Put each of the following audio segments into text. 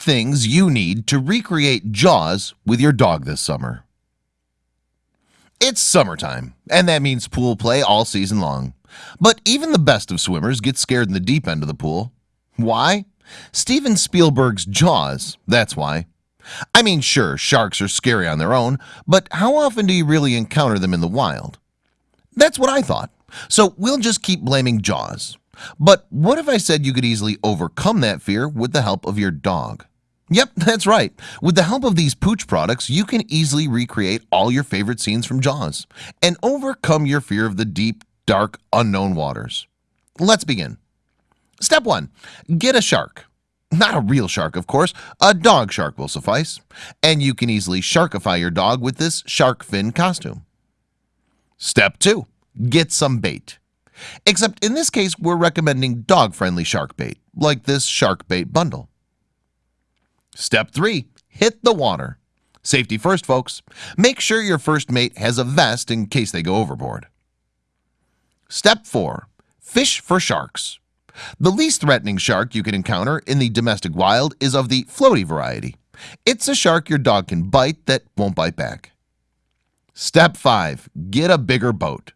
things you need to recreate Jaws with your dog this summer. It's summertime and that means pool play all season long. But even the best of swimmers get scared in the deep end of the pool. Why? Steven Spielberg's Jaws, that's why. I mean sure sharks are scary on their own But how often do you really encounter them in the wild? That's what I thought. So we'll just keep blaming Jaws. But what if I said you could easily overcome that fear with the help of your dog Yep, that's right. With the help of these pooch products you can easily recreate all your favorite scenes from Jaws and overcome your fear of the deep dark unknown waters. Let's begin. Step 1 get a shark. Not a real shark of course. A dog shark will suffice. And you can easily sharkify your dog with this shark fin costume. Step 2 get some bait. Except in this case we're recommending dog-friendly shark bait like this shark bait bundle step 3 hit the water. Safety first folks. Make sure your first mate has a vest in case they go overboard. Step 4 fish for sharks. The least threatening shark you can encounter in the domestic wild is of the floaty variety. It's a shark your dog can bite that won't bite back. Step 5 get a bigger boat.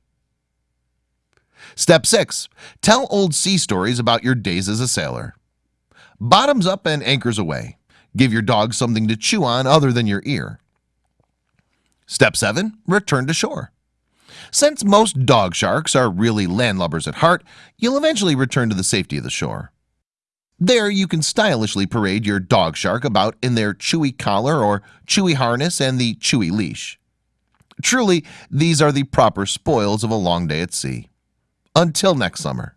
Step 6 Tell old sea stories about your days as a sailor. Bottoms up and anchors aweigh Give your dog something to chew on other than your ear. Step 7 return to shore. Since most dog sharks are really landlubbers at heart You'll eventually return to the safety of the shore. There you can stylishly parade your dog shark about in their chewy collar or chewy harness and the chewy leash. Truly these are the proper spoils of a long day at sea. Until next summer